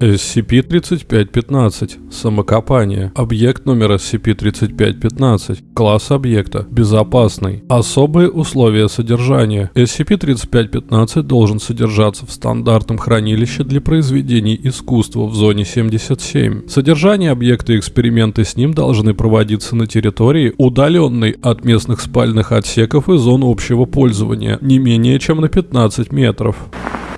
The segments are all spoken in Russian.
SCP-3515. Самокопание. Объект номер SCP-3515. Класс объекта. Безопасный. Особые условия содержания. SCP-3515 должен содержаться в стандартном хранилище для произведений искусства в зоне 77. Содержание объекта и эксперименты с ним должны проводиться на территории, удаленной от местных спальных отсеков и зон общего пользования, не менее чем на 15 метров.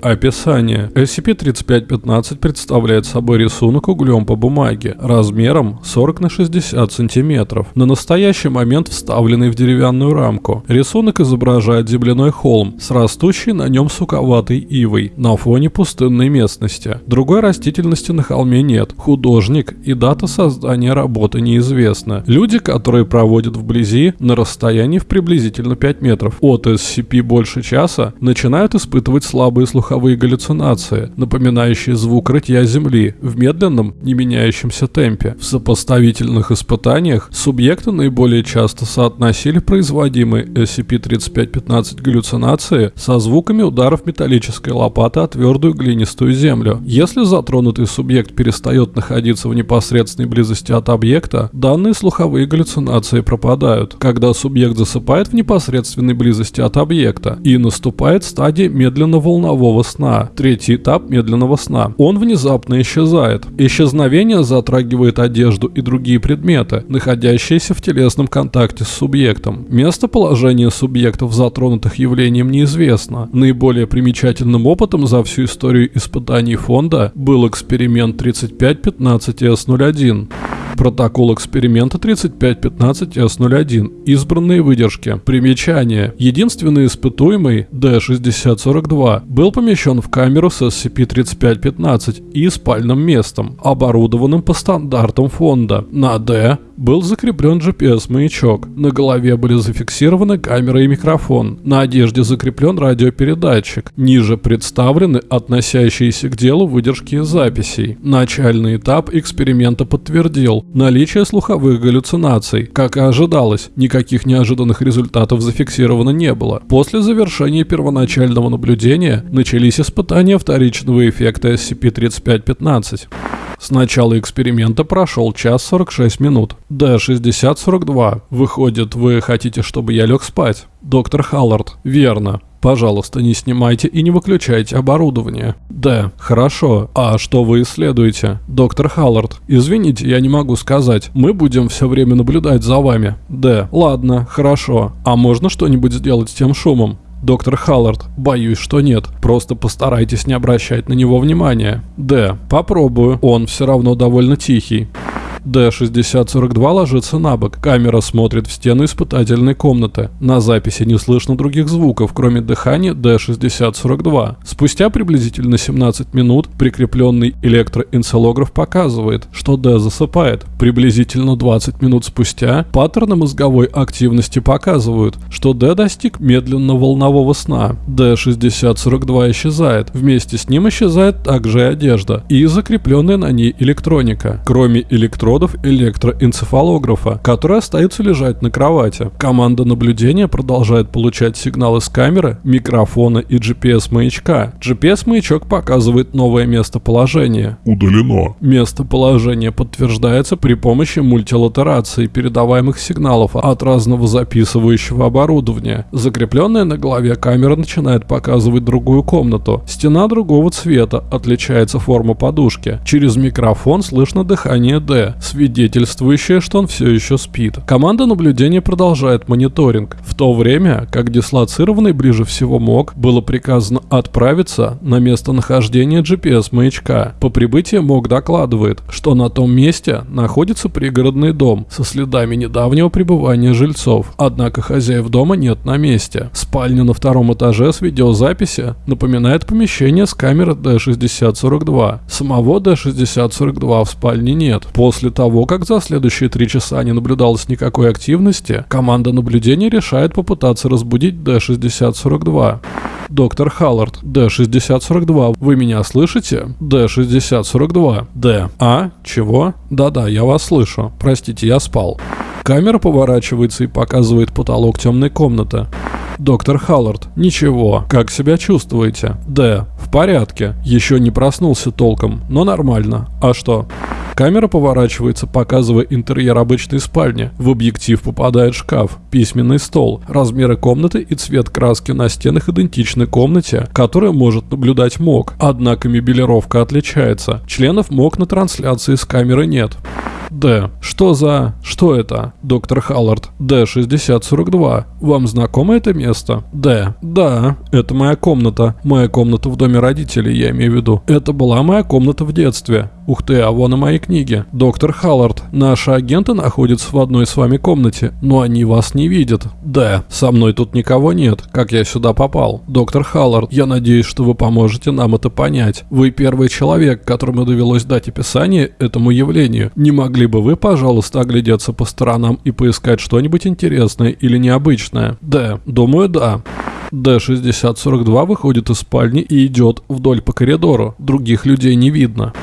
Описание. SCP-3515 представляет собой рисунок углем по бумаге размером 40 на 60 сантиметров, на настоящий момент вставленный в деревянную рамку. Рисунок изображает земляной холм с растущей на нем суковатой ивой на фоне пустынной местности. Другой растительности на холме нет. Художник и дата создания работы неизвестны. Люди, которые проводят вблизи на расстоянии в приблизительно 5 метров от SCP больше часа, начинают испытывать слабые слуховые слуховые галлюцинации, напоминающие звук рытья земли в медленном, не меняющемся темпе. В сопоставительных испытаниях субъекты наиболее часто соотносили производимые SCP-3515 галлюцинации со звуками ударов металлической лопаты о твердую глинистую землю. Если затронутый субъект перестает находиться в непосредственной близости от объекта, данные слуховые галлюцинации пропадают, когда субъект засыпает в непосредственной близости от объекта и наступает стадия медленно-волнового сна, третий этап медленного сна. Он внезапно исчезает. Исчезновение затрагивает одежду и другие предметы, находящиеся в телесном контакте с субъектом. Местоположение субъектов, затронутых явлением, неизвестно. Наиболее примечательным опытом за всю историю испытаний фонда был эксперимент 3515S01. Протокол эксперимента 3515С01. Избранные выдержки. Примечание. Единственный испытуемый, D6042, был помещен в камеру с SCP-3515 и спальным местом, оборудованным по стандартам фонда. На D был закреплен GPS-маячок. На голове были зафиксированы камера и микрофон. На одежде закреплен радиопередатчик. Ниже представлены относящиеся к делу выдержки записей. Начальный этап эксперимента подтвердил наличие слуховых галлюцинаций. Как и ожидалось, никаких неожиданных результатов зафиксировано не было. После завершения первоначального наблюдения начались испытания вторичного эффекта SCP-3515. С начала эксперимента прошел час 46 минут. Д-6042. Выходит, вы хотите, чтобы я лег спать? Доктор Халлард. Верно. Пожалуйста, не снимайте и не выключайте оборудование. Д. Хорошо. А что вы исследуете? Доктор Халлард. Извините, я не могу сказать. Мы будем все время наблюдать за вами. Д. Ладно, хорошо. А можно что-нибудь сделать с тем шумом? Доктор Халлард, боюсь, что нет. Просто постарайтесь не обращать на него внимания. Д. Попробую. Он все равно довольно тихий. Д-6042 ложится на бок. Камера смотрит в стену испытательной комнаты. На записи не слышно других звуков, кроме дыхания Д-6042. Спустя приблизительно 17 минут прикрепленный электроэнцелограф показывает, что Д засыпает. Приблизительно 20 минут спустя паттерны мозговой активности показывают, что Д достиг медленно-волнового сна. Д-6042 исчезает. Вместе с ним исчезает также и одежда и закрепленная на ней электроника. Кроме электроники электродов электроэнцефалографа, который остается лежать на кровати. Команда наблюдения продолжает получать сигналы с камеры, микрофона и GPS-маячка. GPS-маячок показывает новое местоположение. Удалено. Местоположение подтверждается при помощи мультилатерации передаваемых сигналов от разного записывающего оборудования. Закрепленная на голове камера начинает показывать другую комнату. Стена другого цвета, отличается форма подушки. Через микрофон слышно дыхание Д свидетельствующее, что он все еще спит. Команда наблюдения продолжает мониторинг, в то время как дислоцированный ближе всего МОК было приказано отправиться на местонахождение GPS-маячка. По прибытии МОК докладывает, что на том месте находится пригородный дом со следами недавнего пребывания жильцов, однако хозяев дома нет на месте. Спальня на втором этаже с видеозаписи напоминает помещение с камеры D6042. Самого D6042 в спальне нет. После того, как за следующие три часа не наблюдалось никакой активности, команда наблюдения решает попытаться разбудить Д-6042. Доктор Халлард, Д-6042, вы меня слышите? Д-6042. Д. А? Чего? Да-да, я вас слышу. Простите, я спал. Камера поворачивается и показывает потолок темной комнаты. Доктор Халлард. Ничего. Как себя чувствуете? Д. Порядке. Еще не проснулся толком, но нормально. А что? Камера поворачивается, показывая интерьер обычной спальни. В объектив попадает шкаф, письменный стол. Размеры комнаты и цвет краски на стенах идентичны комнате, которую может наблюдать МОК. Однако мебелировка отличается. Членов МОК на трансляции с камеры нет. Д. Что за... Что это? Доктор Халлард. Д-6042. Вам знакомо это место? Д. Да, это моя комната. Моя комната в доме родителей, я имею в виду. Это была моя комната в детстве. Ух ты, а вон и мои книги. Доктор Халлард, наши агенты находятся в одной с вами комнате, но они вас не видят. Да, со мной тут никого нет, как я сюда попал. Доктор Халлард, я надеюсь, что вы поможете нам это понять. Вы первый человек, которому довелось дать описание этому явлению. Не могли бы вы, пожалуйста, оглядеться по сторонам и поискать что-нибудь интересное или необычное? Да, думаю, да. Д-6042 выходит из спальни и идет вдоль по коридору. Других людей не видно.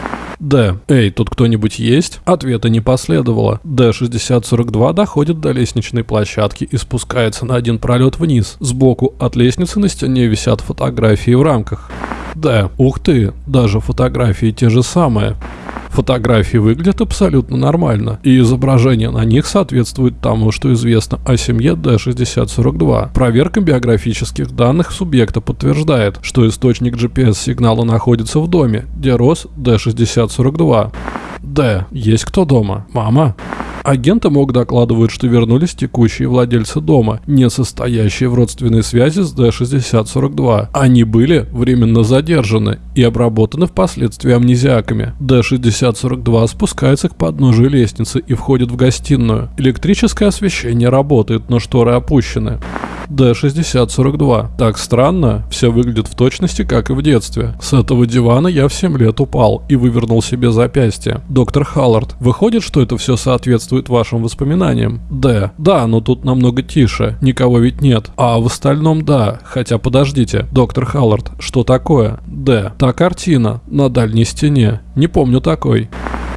Д. Эй, тут кто-нибудь есть? Ответа не последовало. Д-6042 доходит до лестничной площадки и спускается на один пролет вниз. Сбоку от лестницы на стене висят фотографии в рамках. Да, ух ты, даже фотографии те же самые. Фотографии выглядят абсолютно нормально, и изображение на них соответствует тому, что известно о семье D6042. Проверка биографических данных субъекта подтверждает, что источник GPS-сигнала находится в доме, где рос D6042. Д. Есть кто дома? Мама? Агенты МОК докладывают, что вернулись текущие владельцы дома, не состоящие в родственной связи с D6042. Они были временно задержаны и обработаны впоследствии амнезиаками. D6042 спускается к подножию лестницы и входит в гостиную. Электрическое освещение работает, но шторы опущены. D6042. Так странно, все выглядит в точности, как и в детстве. С этого дивана я в 7 лет упал и вывернул себе запястье. Доктор Халлард, выходит, что это все соответствует вашим воспоминаниям? Д. Да, но тут намного тише, никого ведь нет. А в остальном да, хотя подождите. Доктор Халлард, что такое? Д. Та картина на дальней стене. Не помню такой.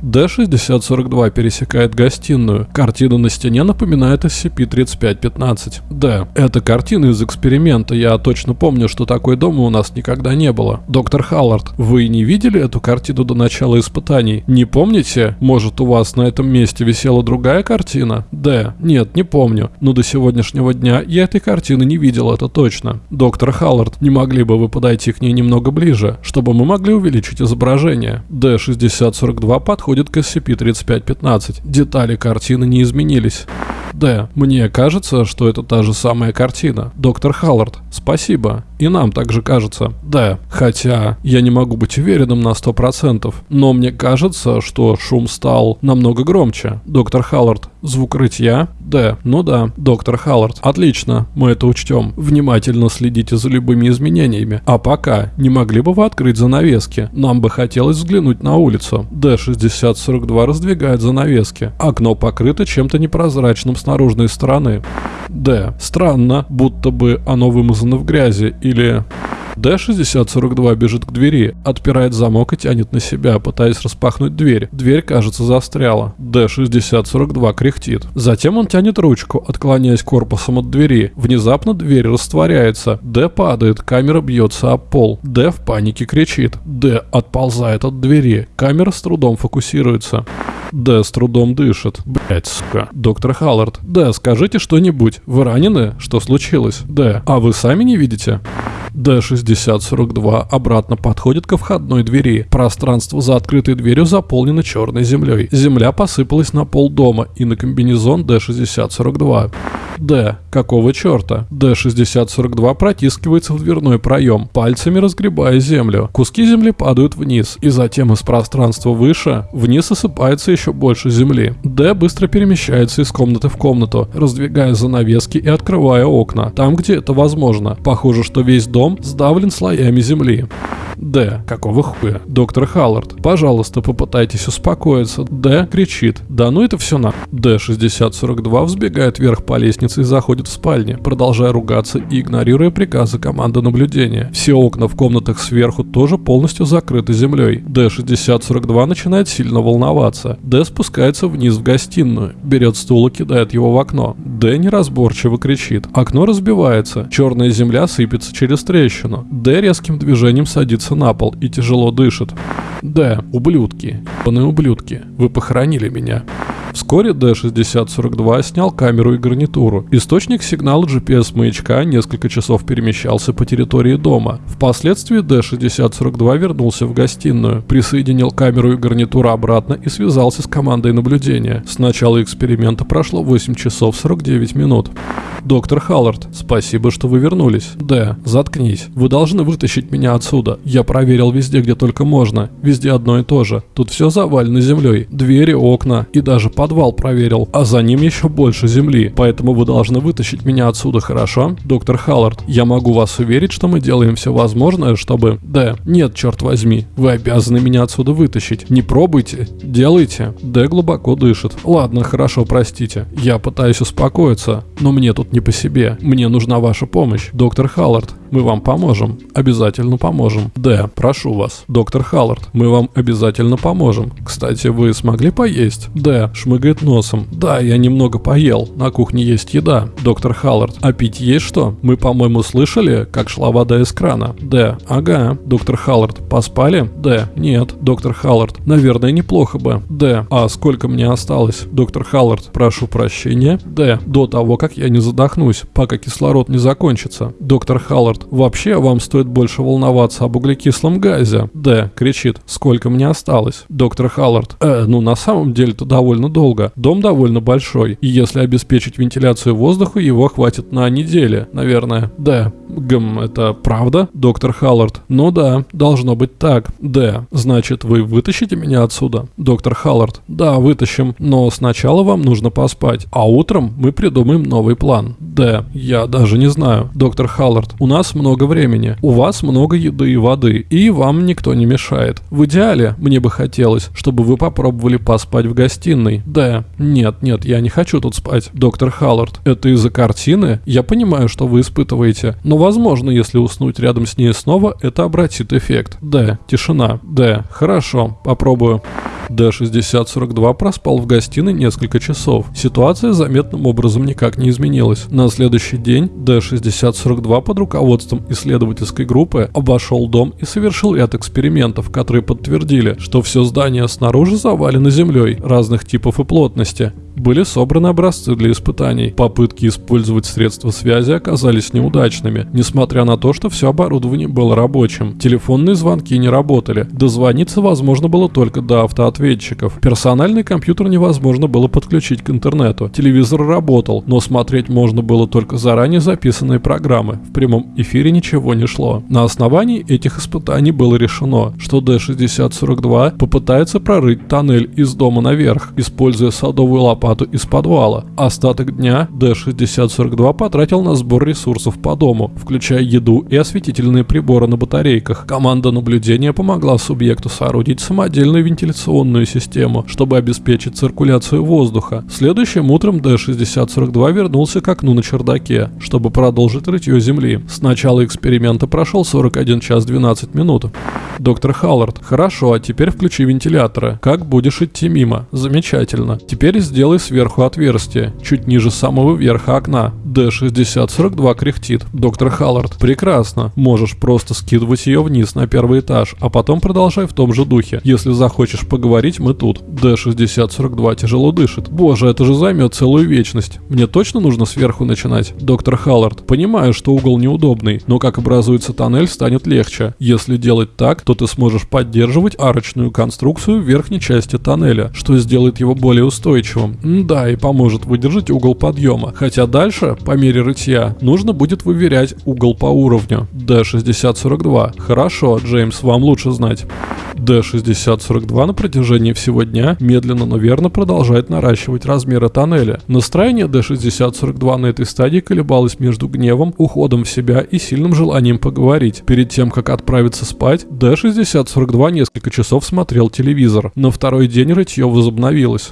D6042 пересекает гостиную. Картина на стене напоминает SCP-3515. D. Это картина из эксперимента. Я точно помню, что такой дома у нас никогда не было. Доктор Халлард, вы не видели эту картину до начала испытаний? Не помните? Может, у вас на этом месте висела другая картина? D. Нет, не помню. Но до сегодняшнего дня я этой картины не видел, это точно. Доктор Халлард, не могли бы вы подойти к ней немного ближе, чтобы мы могли увеличить изображение? D6042 подходит подходит к SCP-3515. Детали картины не изменились. Д. Мне кажется, что это та же самая картина. Доктор Халлард, спасибо. И нам также кажется. Д. Хотя я не могу быть уверенным на 100%, но мне кажется, что шум стал намного громче. Доктор Халлард, звук рытья? Д. Ну да. Доктор Халлард, отлично, мы это учтем. Внимательно следите за любыми изменениями. А пока, не могли бы вы открыть занавески? Нам бы хотелось взглянуть на улицу. Д-6042 раздвигает занавески. Окно покрыто чем-то непрозрачным с наружной стороны. Д. Странно, будто бы оно вымазано в грязи или... Д-6042 бежит к двери, отпирает замок и тянет на себя, пытаясь распахнуть дверь. Дверь, кажется, застряла. Д-6042 кряхтит. Затем он тянет ручку, отклоняясь корпусом от двери. Внезапно дверь растворяется. Д падает, камера бьется об пол. Д в панике кричит. Д отползает от двери. Камера с трудом фокусируется. Д с трудом дышит. Блять, сука. Доктор Халлард. Д, скажите что-нибудь. Вы ранены? Что случилось? Д. А вы сами не видите? Д-6042 обратно подходит ко входной двери. Пространство за открытой дверью заполнено черной землей. Земля посыпалась на пол дома и на комбинезон Д-6042. Д. Какого черта? Д-6042 протискивается в дверной проем, пальцами разгребая землю. Куски земли падают вниз, и затем из пространства выше вниз осыпается еще больше земли. Д быстро перемещается из комнаты в комнату, раздвигая занавески и открывая окна, там где это возможно. Похоже, что весь дом сдавлен слоями земли. Д. Какого хуя? Доктор Халлард, пожалуйста, попытайтесь успокоиться. Д. кричит. Да ну это все на. Д. 6042 взбегает вверх по лестнице и заходит в спальню, продолжая ругаться и игнорируя приказы команды наблюдения. Все окна в комнатах сверху тоже полностью закрыты землей. Д. 6042 начинает сильно волноваться. Д. спускается вниз в гостиную, берет стул и кидает его в окно. Д. неразборчиво кричит. Окно разбивается. Черная земля сыпется через трещину. Д. резким движением садится на пол и тяжело дышит. Да, ублюдки. Ебаные ублюдки. Вы похоронили меня. Вскоре D6042 снял камеру и гарнитуру. Источник сигнала GPS-маячка несколько часов перемещался по территории дома. Впоследствии D6042 вернулся в гостиную, присоединил камеру и гарнитуру обратно и связался с командой наблюдения. С начала эксперимента прошло 8 часов 49 минут. Доктор Халлард, спасибо, что вы вернулись. Д, заткнись. Вы должны вытащить меня отсюда. Я проверил везде, где только можно. Везде одно и то же. Тут все завалено землей. Двери, окна и даже подвал проверил. А за ним еще больше земли. Поэтому вы должны вытащить меня отсюда, хорошо? Доктор Халлард, я могу вас уверить, что мы делаем все возможное, чтобы... Д, нет, черт возьми. Вы обязаны меня отсюда вытащить. Не пробуйте. Делайте. Д глубоко дышит. Ладно, хорошо, простите. Я пытаюсь успокоиться. Но мне тут не по себе. Мне нужна ваша помощь. Доктор Халлард, мы вам поможем. Обязательно поможем. Д. Прошу вас. Доктор Халлард, мы вам обязательно поможем. Кстати, вы смогли поесть? Д. Шмыгает носом. Да, я немного поел. На кухне есть еда. Доктор Халлард, а пить есть что? Мы, по-моему, слышали, как шла вода из крана. Д. Ага. Доктор Халлард, поспали? Д. Нет. Доктор Халлард, наверное, неплохо бы. Д. А сколько мне осталось? Доктор Халлард, прошу прощения. Д. До того, как я не задохнусь, пока кислород не закончится. Доктор Халлард, Вообще, вам стоит больше волноваться об углекислом газе. Д. Кричит. Сколько мне осталось? Доктор Халлард. Э, ну на самом деле-то довольно долго. Дом довольно большой. И если обеспечить вентиляцию воздуха, его хватит на неделю, наверное. Д. Гм, это правда? Доктор Халлард. Ну да, должно быть так. Д. Значит, вы вытащите меня отсюда? Доктор Халлард. Да, вытащим. Но сначала вам нужно поспать. А утром мы придумаем новый план. Д. Я даже не знаю. Доктор Халлард. У нас много времени, у вас много еды и воды, и вам никто не мешает. В идеале, мне бы хотелось, чтобы вы попробовали поспать в гостиной. Да, нет, нет, я не хочу тут спать. Доктор Халлард, это из-за картины? Я понимаю, что вы испытываете, но возможно, если уснуть рядом с ней снова, это обратит эффект. Да, тишина. Да, хорошо, попробую. D6042 проспал в гостиной несколько часов. Ситуация заметным образом никак не изменилась. На следующий день D6042 под руководством исследовательской группы обошел дом и совершил ряд экспериментов, которые подтвердили, что все здание снаружи завалено землей разных типов и плотности. Были собраны образцы для испытаний. Попытки использовать средства связи оказались неудачными, несмотря на то, что все оборудование было рабочим. Телефонные звонки не работали. Дозвониться возможно было только до автоответчиков. Персональный компьютер невозможно было подключить к интернету. Телевизор работал, но смотреть можно было только заранее записанные программы. В прямом эфире ничего не шло. На основании этих испытаний было решено, что D6042 попытается прорыть тоннель из дома наверх, используя садовую лапу лопату из подвала. Остаток дня D6042 потратил на сбор ресурсов по дому, включая еду и осветительные приборы на батарейках. Команда наблюдения помогла субъекту соорудить самодельную вентиляционную систему, чтобы обеспечить циркуляцию воздуха. Следующим утром D6042 вернулся к окну на чердаке, чтобы продолжить рытье земли. С начала эксперимента прошел 41 час 12 минут. Доктор Халлард, хорошо, а теперь включи вентиляторы. Как будешь идти мимо? Замечательно. Теперь сделай сделай сверху отверстие, чуть ниже самого верха окна. D6042 кряхтит. Доктор Халлард, прекрасно. Можешь просто скидывать ее вниз на первый этаж, а потом продолжай в том же духе. Если захочешь поговорить, мы тут. D6042 тяжело дышит. Боже, это же займет целую вечность. Мне точно нужно сверху начинать? Доктор Халлард, понимаю, что угол неудобный, но как образуется тоннель, станет легче. Если делать так, то ты сможешь поддерживать арочную конструкцию в верхней части тоннеля, что сделает его более устойчивым. Да, и поможет выдержать угол подъема. Хотя дальше, по мере рытья, нужно будет выверять угол по уровню. D6042. Хорошо, Джеймс, вам лучше знать. D6042 на протяжении всего дня медленно, но верно продолжает наращивать размеры тоннеля. Настроение D6042 на этой стадии колебалось между гневом, уходом в себя и сильным желанием поговорить. Перед тем, как отправиться спать, D6042 несколько часов смотрел телевизор. На второй день рытье возобновилось.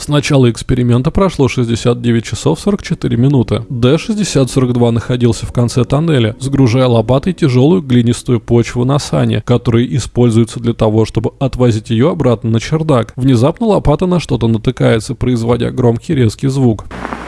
С начала эксперимента прошло 69 часов 44 минуты. D6042 находился в конце тоннеля, сгружая лопатой тяжелую глинистую почву на сане, которые используются для того, чтобы отвозить ее обратно на чердак. Внезапно лопата на что-то натыкается, производя громкий резкий звук.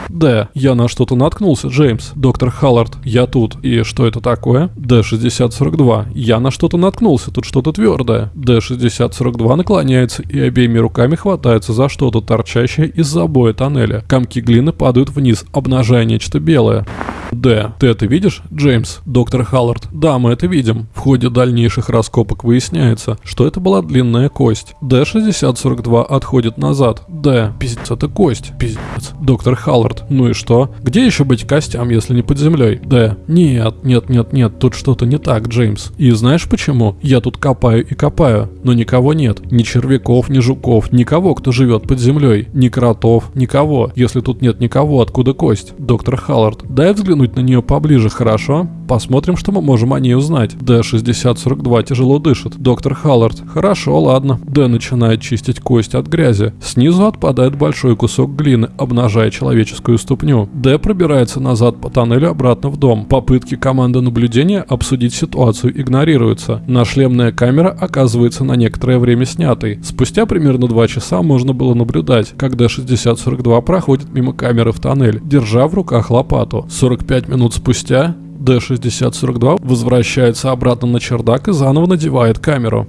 Д. Я на что-то наткнулся, Джеймс. Доктор Халлард, я тут. И что это такое? Д-6042. Я на что-то наткнулся, тут что-то твердое. Д-6042 наклоняется и обеими руками хватается за что-то торчащее из забоя тоннеля. Комки глины падают вниз, обнажая нечто белое. Д. Ты это видишь, Джеймс? Доктор Халлард. Да, мы это видим. В ходе дальнейших раскопок выясняется, что это была длинная кость. Д-6042 отходит назад. Д. Пиздец, это кость. Пиздец. Доктор Халлард. Ну и что? Где еще быть костям, если не под землей? Д. Нет, нет, нет, нет, тут что-то не так, Джеймс. И знаешь почему? Я тут копаю и копаю, но никого нет. Ни червяков, ни жуков, никого, кто живет под землей. Ни кротов, никого. Если тут нет никого, откуда кость? Доктор Халлард. Дай взглянуть на нее поближе, хорошо? Посмотрим, что мы можем о ней узнать. Д-6042 тяжело дышит. Доктор Халлард. Хорошо, ладно. Д начинает чистить кость от грязи. Снизу отпадает большой кусок глины, обнажая человеческую ступню. Д пробирается назад по тоннелю обратно в дом. Попытки команды наблюдения обсудить ситуацию игнорируются. Нашлемная камера оказывается на некоторое время снятой. Спустя примерно 2 часа можно было наблюдать, как Д-6042 проходит мимо камеры в тоннель, держа в руках лопату. 45 минут спустя D6042 возвращается обратно на чердак и заново надевает камеру.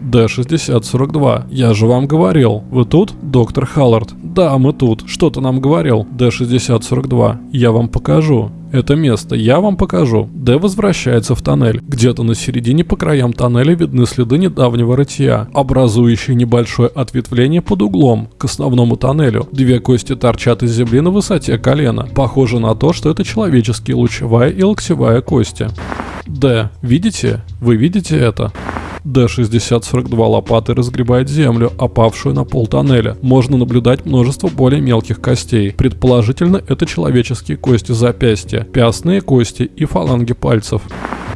D6042. Я же вам говорил. Вы тут, доктор Халлард? Да, мы тут. Что ты нам говорил? D6042. Я вам покажу. Это место я вам покажу. Д возвращается в тоннель. Где-то на середине по краям тоннеля видны следы недавнего рытья, образующие небольшое ответвление под углом к основному тоннелю. Две кости торчат из земли на высоте колена. Похоже на то, что это человеческие лучевая и локтевая кости. Д. Видите? Вы видите это? Д-6042 лопаты разгребает землю, опавшую на пол тоннеля. Можно наблюдать множество более мелких костей. Предположительно, это человеческие кости запястья, пястные кости и фаланги пальцев.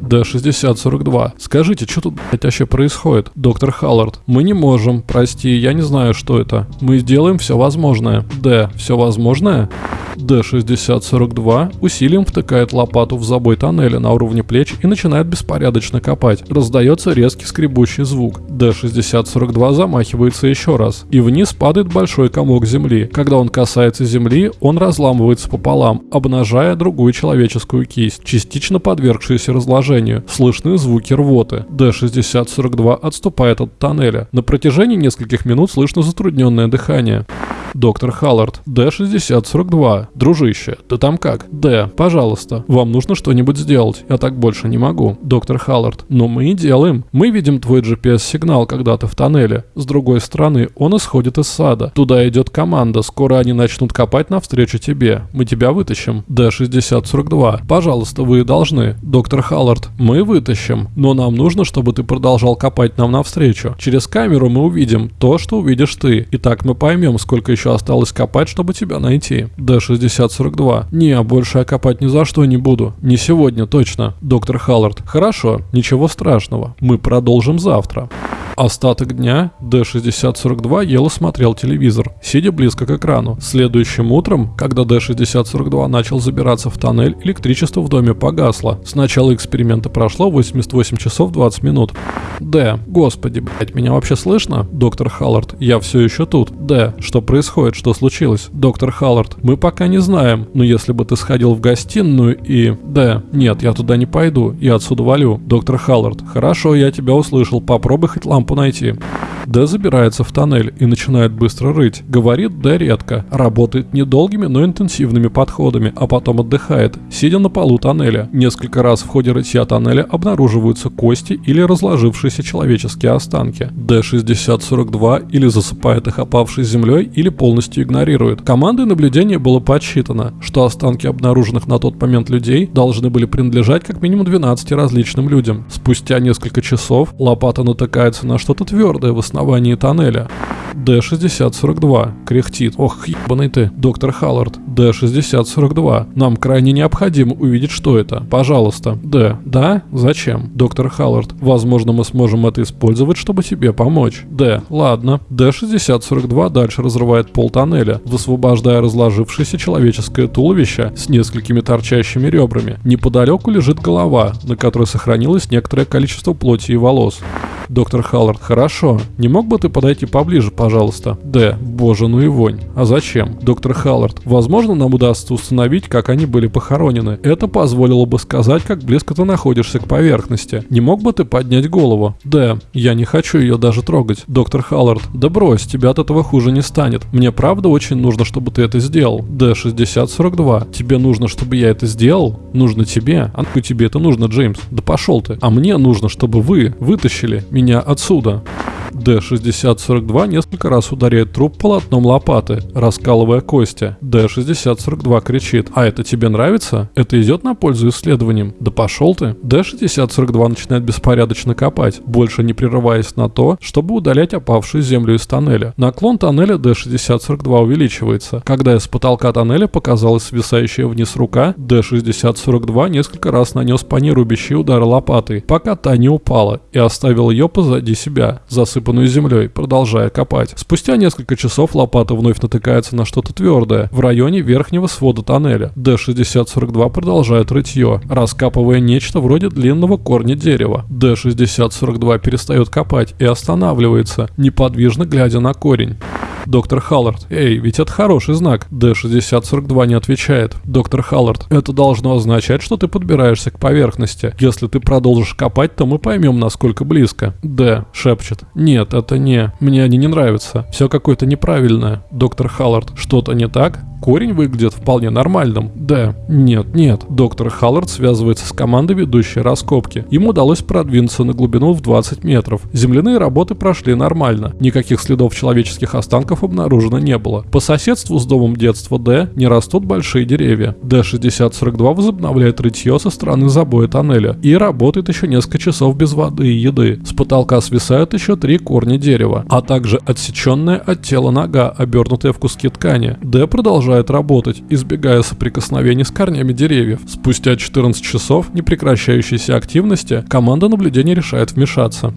Д-6042. Скажите, что тут, блядь, вообще происходит? Доктор Халлард. Мы не можем. Прости, я не знаю, что это. Мы сделаем все возможное. Д. Все возможное? Д-6042 усилием втыкает лопату в забой тоннеля на уровне плеч и начинает беспорядочно копать. Раздается резкий скребущий звук. Д-6042 замахивается еще раз. И вниз падает большой комок земли. Когда он касается земли, он разламывается пополам, обнажая другую человеческую кисть, частично подвергшуюся разложению. Слышны звуки рвоты. Д-6042 отступает от тоннеля. На протяжении нескольких минут слышно затрудненное дыхание. Доктор Халлард. Д-6042. Дружище, ты там как? Д, пожалуйста, вам нужно что-нибудь сделать. Я так больше не могу. Доктор Халлард. Но мы и делаем. Мы видим твой GPS-сигнал, когда ты в тоннеле. С другой стороны, он исходит из сада. Туда идет команда. Скоро они начнут копать навстречу тебе. Мы тебя вытащим. Д-6042. Пожалуйста, вы должны. Доктор Халлард. Мы вытащим. Но нам нужно, чтобы ты продолжал копать нам навстречу. Через камеру мы увидим то, что увидишь ты. И так мы поймем, сколько еще осталось копать, чтобы тебя найти. Д-6042. Не, больше я копать ни за что не буду. Не сегодня, точно. Доктор Халлард. Хорошо, ничего страшного. Мы продолжим завтра. Остаток дня D6042 ел и смотрел телевизор, сидя близко к экрану. Следующим утром, когда D6042 начал забираться в тоннель, электричество в доме погасло. С начала эксперимента прошло 88 часов 20 минут. Д. Господи, блять, меня вообще слышно? Доктор Халлард, я все еще тут. Д. Что происходит? Что случилось? Доктор Халлард, мы пока не знаем, но если бы ты сходил в гостиную и... Д. Нет, я туда не пойду, я отсюда валю. Доктор Халлард, хорошо, я тебя услышал, попробуй хоть лампу найти. Д забирается в тоннель и начинает быстро рыть. Говорит Д редко. Работает недолгими, но интенсивными подходами, а потом отдыхает, сидя на полу тоннеля. Несколько раз в ходе рытья тоннеля обнаруживаются кости или разложившиеся человеческие останки. Д-6042 или засыпает их опавшей землей, или полностью игнорирует. Командой наблюдения было подсчитано, что останки обнаруженных на тот момент людей должны были принадлежать как минимум 12 различным людям. Спустя несколько часов лопата натыкается на что-то твердое в основании тоннеля. Д-6042. Кряхтит. Ох, ебаный ты. Доктор Халлард. Д-6042. Нам крайне необходимо увидеть, что это. Пожалуйста. Д. Да? Зачем? Доктор Халлард. Возможно, мы сможем это использовать, чтобы тебе помочь. Д. Ладно. Д-6042 дальше разрывает пол тоннеля, высвобождая разложившееся человеческое туловище с несколькими торчащими ребрами. Неподалеку лежит голова, на которой сохранилось некоторое количество плоти и волос. Доктор Халлард. Хорошо. Не мог бы ты подойти поближе, пожалуйста? Д. Боже, ну и вонь. А зачем? Доктор Халлард. Возможно, нам удастся установить, как они были похоронены. Это позволило бы сказать, как близко ты находишься к поверхности. Не мог бы ты поднять голову? Д. Я не хочу ее даже трогать. Доктор Халлард. Да брось, тебе от этого хуже не станет. Мне правда очень нужно, чтобы ты это сделал. Д. 6042. Тебе нужно, чтобы я это сделал? Нужно тебе? А ну тебе это нужно, Джеймс? Да пошел ты. А мне нужно, чтобы вы вытащили меня отсюда. Д-6042 несколько раз ударяет труп полотном лопаты, раскалывая кости. Д-6042 кричит «А это тебе нравится? Это идет на пользу исследованиям? Да пошел ты!» Д-6042 начинает беспорядочно копать, больше не прерываясь на то, чтобы удалять опавшую землю из тоннеля. Наклон тоннеля Д-6042 увеличивается. Когда из потолка тоннеля показалась свисающая вниз рука, Д-6042 несколько раз нанес по ней рубящие удары лопатой, пока та не упала и оставил ее позади себя, засыпанную землей, продолжая копать. Спустя несколько часов лопата вновь натыкается на что-то твердое в районе верхнего свода тоннеля. Д-6042 продолжает рытье, раскапывая нечто вроде длинного корня дерева. Д-6042 перестает копать и останавливается, неподвижно глядя на корень. Доктор Халлард. Эй, ведь это хороший знак. Д-6042 не отвечает. Доктор Халлард. Это должно означать, что ты подбираешься к поверхности. Если ты продолжишь копать, то мы поймем, насколько близко. Д. Шепчет. Нет, это не. Мне они не нравятся. Все какое-то неправильное. Доктор Халлард. Что-то не так? Корень выглядит вполне нормальным. Да, нет, нет. Доктор Халлард связывается с командой, ведущей раскопки. Ему удалось продвинуться на глубину в 20 метров. Земляные работы прошли нормально. Никаких следов человеческих останков обнаружено не было. По соседству с домом детства Д не растут большие деревья. Д-6042 возобновляет рытье со стороны забоя тоннеля и работает еще несколько часов без воды и еды. С потолка свисают еще три корня дерева, а также отсеченная от тела нога, обернутая в куски ткани. Д продолжает работать, избегая соприкосновений с корнями деревьев. Спустя 14 часов непрекращающейся активности команда наблюдения решает вмешаться.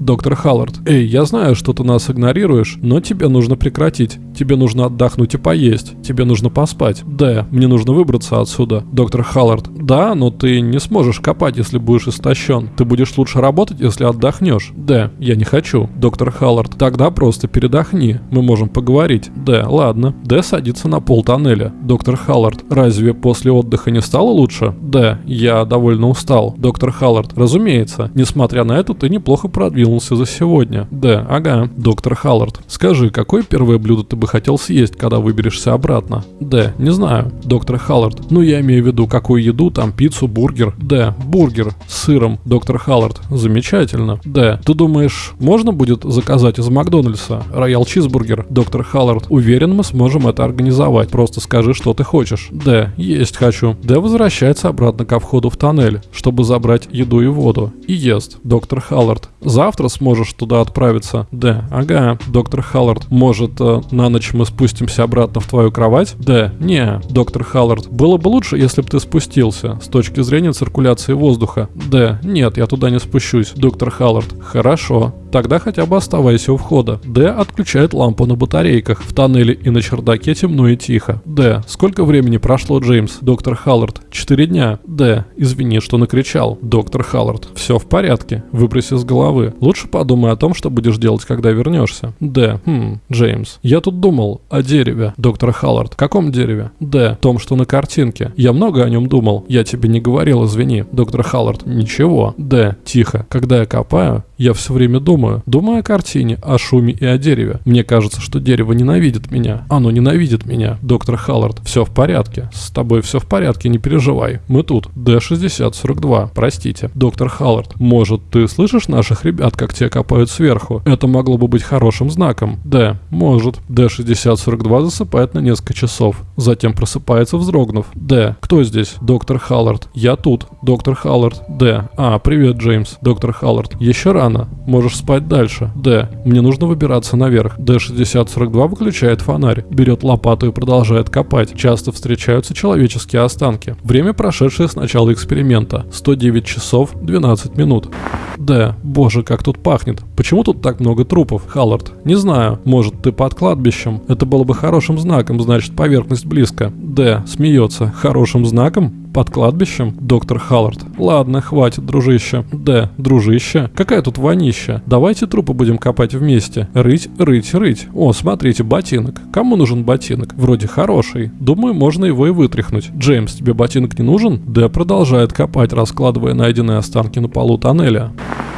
Доктор Халлард, эй, я знаю, что ты нас игнорируешь, но тебе нужно прекратить. Тебе нужно отдохнуть и поесть. Тебе нужно поспать. Да, мне нужно выбраться отсюда. Доктор Халлард, да, но ты не сможешь копать, если будешь истощен. Ты будешь лучше работать, если отдохнешь. Да, я не хочу. Доктор Халлард, тогда просто передохни. Мы можем поговорить. Да, ладно. Д садится на пол тоннеля. Доктор Халлард, разве после отдыха не стало лучше? Да, я довольно устал. Доктор Халлард, разумеется. Несмотря на это, ты неплохо продвинулся за сегодня. Да, ага. Доктор Халлард, скажи, какое первое блюдо ты бы хотел съесть, когда выберешься обратно? Д. Не знаю. Доктор Халлард. Ну, я имею в виду, какую еду, там пиццу, бургер. Д. Бургер с сыром. Доктор Халлард. Замечательно. Д. Ты думаешь, можно будет заказать из Макдональдса роял чизбургер? Доктор Халлард. Уверен, мы сможем это организовать. Просто скажи, что ты хочешь. Д. Есть хочу. Д возвращается обратно ко входу в тоннель, чтобы забрать еду и воду. И ест. Доктор Халлард. Завтра сможешь туда отправиться? Д. Ага. Доктор Халлард. Может, э, на ночь мы спустимся обратно в твою кровать? Да, не, доктор Халлард. Было бы лучше, если бы ты спустился, с точки зрения циркуляции воздуха. Да, нет, я туда не спущусь, доктор Халлард. Хорошо. Тогда хотя бы оставайся у входа. Д отключает лампу на батарейках. В тоннеле и на чердаке темно и тихо. Д. Сколько времени прошло, Джеймс? Доктор Халлард. Четыре дня. Д. Извини, что накричал. Доктор Халлард. Все в порядке. Выброси с головы. Лучше подумай о том, что будешь делать, когда вернешься. Д. Хм, Джеймс. Я тут думал о дереве. Доктор Халлард. Каком дереве? Д. Том, что на картинке. Я много о нем думал. Я тебе не говорил, извини. Доктор Халлард. Ничего. Д. Тихо. Когда я копаю, я все время думаю. Думаю о картине, о шуме и о дереве. Мне кажется, что дерево ненавидит меня. Оно ненавидит меня. Доктор Халлард, все в порядке. С тобой все в порядке, не переживай. Мы тут. Д-6042. Простите. Доктор Халлард, может, ты слышишь наших ребят, как те копают сверху? Это могло бы быть хорошим знаком. Д. Может. Д-6042 засыпает на несколько часов. Затем просыпается, вздрогнув. Д. Кто здесь? Доктор Халлард. Я тут. Доктор Халлард. Д. А, привет, Джеймс. Доктор Халлард. Еще рано рано. Можешь спать дальше. Д. Мне нужно выбираться наверх. Д-6042 выключает фонарь, берет лопату и продолжает копать. Часто встречаются человеческие останки. Время, прошедшее с начала эксперимента. 109 часов 12 минут. Д. Боже, как тут пахнет. Почему тут так много трупов, Халлард? Не знаю. Может, ты под кладбищем? Это было бы хорошим знаком, значит, поверхность близко. Д. Смеется. Хорошим знаком? Под кладбищем? Доктор Халлард. Ладно, хватит, дружище. Д. Дружище. Какая тут вонища? Давайте трупы будем копать вместе. Рыть, рыть, рыть. О, смотрите, ботинок. Кому нужен ботинок? Вроде хороший. Думаю, можно его и вытряхнуть. Джеймс, тебе ботинок не нужен? Д продолжает копать, раскладывая найденные останки на полу тоннеля.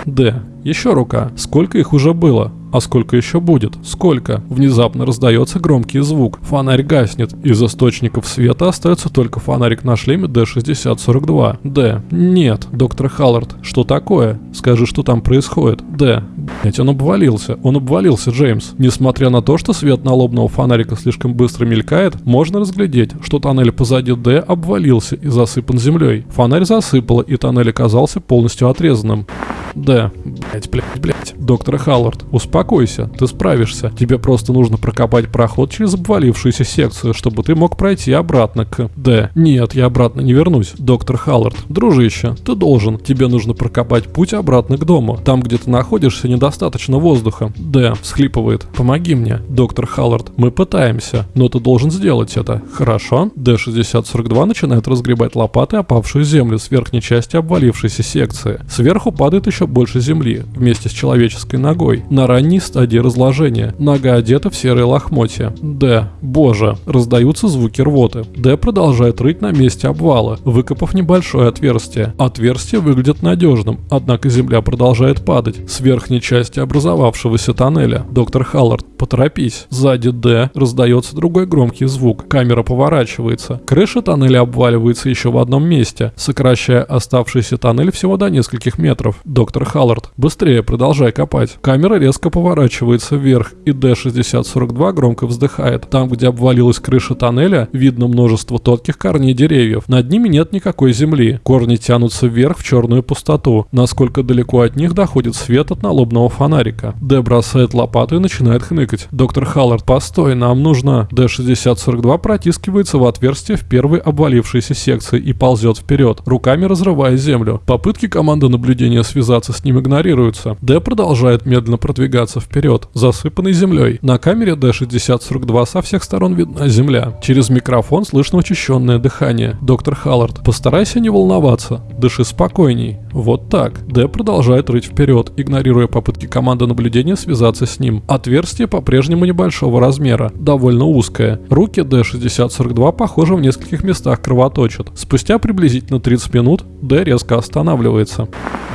Д. Еще рука. Сколько их уже было? А сколько еще будет? Сколько? Внезапно раздается громкий звук. Фонарь гаснет. Из источников света остается только фонарик на шлеме D6042. Д. Нет. Доктор Халлард. Что такое? Скажи, что там происходит. Д. Блять, он обвалился. Он обвалился, Джеймс. Несмотря на то, что свет налобного фонарика слишком быстро мелькает, можно разглядеть, что тоннель позади Д обвалился и засыпан землей. Фонарь засыпало, и тоннель оказался полностью отрезанным. Д. Блять, блять, блять. Доктор Халлард, успокойся, ты справишься. Тебе просто нужно прокопать проход через обвалившуюся секцию, чтобы ты мог пройти обратно к... Д. Нет, я обратно не вернусь. Доктор Халлард, дружище, ты должен. Тебе нужно прокопать путь обратно к дому. Там, где ты находишься, недостаточно воздуха. Д. Всхлипывает. Помоги мне. Доктор Халлард, мы пытаемся, но ты должен сделать это. Хорошо? Д-6042 начинает разгребать лопатой опавшую землю с верхней части обвалившейся секции. Сверху падает еще больше земли, вместе с человеческой ногой, на ранней стадии разложения. Нога одета в серые лохмотья. Д. Боже. Раздаются звуки рвоты. Д продолжает рыть на месте обвала, выкопав небольшое отверстие. Отверстие выглядит надежным, однако земля продолжает падать с верхней части образовавшегося тоннеля. Доктор Халлард, поторопись. Сзади Д раздается другой громкий звук. Камера поворачивается. Крыша тоннеля обваливается еще в одном месте, сокращая оставшийся тоннель всего до нескольких метров. Доктор Халлард, быстрее, продолжай копать. Камера резко поворачивается вверх, и D6042 громко вздыхает. Там, где обвалилась крыша тоннеля, видно множество тонких корней деревьев. Над ними нет никакой земли. Корни тянутся вверх в черную пустоту. Насколько далеко от них доходит свет от налобного фонарика. Д бросает лопату и начинает хныкать. Доктор Халлард, постой, нам нужно... D6042 протискивается в отверстие в первой обвалившейся секции и ползет вперед, руками разрывая землю. Попытки команды наблюдения связаться с ним игнорируются. Д продолжает медленно продвигаться вперед, засыпанный землей. На камере D6042 со всех сторон видна земля. Через микрофон слышно учащенное дыхание. Доктор Халлард, постарайся не волноваться, дыши спокойней. Вот так. Д продолжает рыть вперед, игнорируя попытки команды наблюдения связаться с ним. Отверстие по-прежнему небольшого размера, довольно узкое. Руки D6042 похоже в нескольких местах кровоточат. Спустя приблизительно 30 минут Д резко останавливается.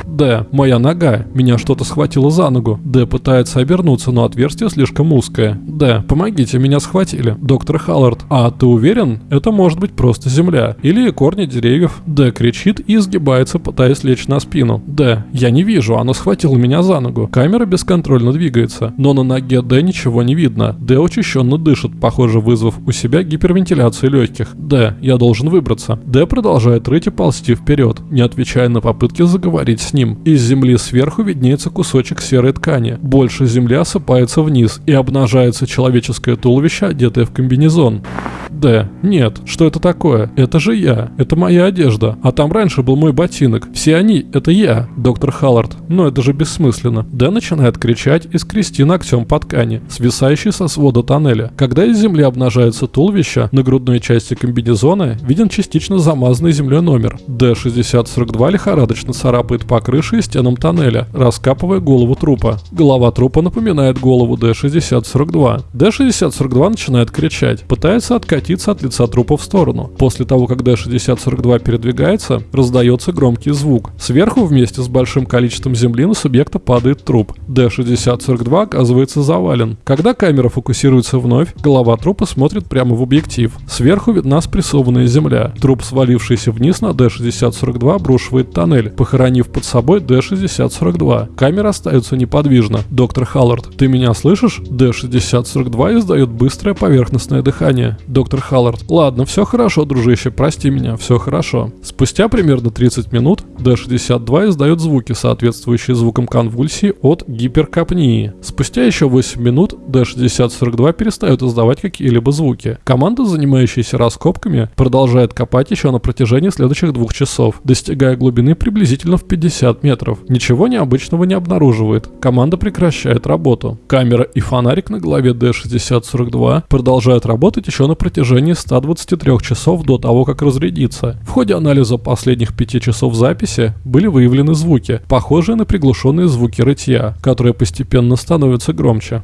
Д. Моя нога. Меня что-то схватило за ногу. Д. Пытается обернуться, но отверстие слишком узкое. Д. Помогите, меня схватили. Доктор Халлард. А ты уверен? Это может быть просто земля. Или корни деревьев. Д. Кричит и изгибается, пытаясь лечь на спину. Д. Я не вижу, оно схватило меня за ногу. Камера бесконтрольно двигается, но на ноге Д ничего не видно. Д учащенно дышит, похоже вызвав у себя гипервентиляцию легких. Д. Я должен выбраться. Д продолжает рыть и ползти вперед, не отвечая на попытки заговорить с ним. Из земли сверху виднеется кусочек серой ткани. Больше земля осыпается вниз и обнажается человеческое туловище, одетое в комбинезон. Д. Нет, что это такое? Это же я. Это моя одежда. А там раньше был мой ботинок. Все они — это я, доктор Халлард. Но это же бессмысленно. Д начинает кричать и скрести ногтем по ткани, свисающей со свода тоннеля. Когда из земли обнажается туловище, на грудной части комбинезона виден частично замазанный землей номер. Д-6042 лихорадочно царапает по крыше и стенам тоннеля, раскапывая голову трупа. Голова трупа напоминает голову Д-6042. Д-6042 начинает кричать, пытается откатиться от лица трупа в сторону. После того, как Д-6042 передвигается, раздается громкий звук. Сверху вместе с большим количеством земли на субъекта падает труп. Д-6042 оказывается завален. Когда камера фокусируется вновь, голова трупа смотрит прямо в объектив. Сверху видна спрессованная земля. Труп, свалившийся вниз на Д-6042, обрушивает тоннель, похоронив под собой Д-6042. Камера остается неподвижна. Доктор Халлард, ты меня слышишь? Д-6042 издает быстрое поверхностное дыхание. Доктор Халлард, ладно, все хорошо, дружище, прости меня, все хорошо. Спустя примерно 30 минут Д-62 издает звуки, соответствующие звукам конвульсии от гиперкапнии. Спустя еще 8 минут Д-6042 перестает издавать какие-либо звуки. Команда, занимающаяся раскопками, продолжает копать еще на протяжении следующих двух часов, достигая глубины приблизительно в 50 50 метров. Ничего необычного не обнаруживает. Команда прекращает работу. Камера и фонарик на голове D6042 продолжают работать еще на протяжении 123 часов до того, как разрядиться. В ходе анализа последних 5 часов записи были выявлены звуки, похожие на приглушенные звуки рытья, которые постепенно становятся громче.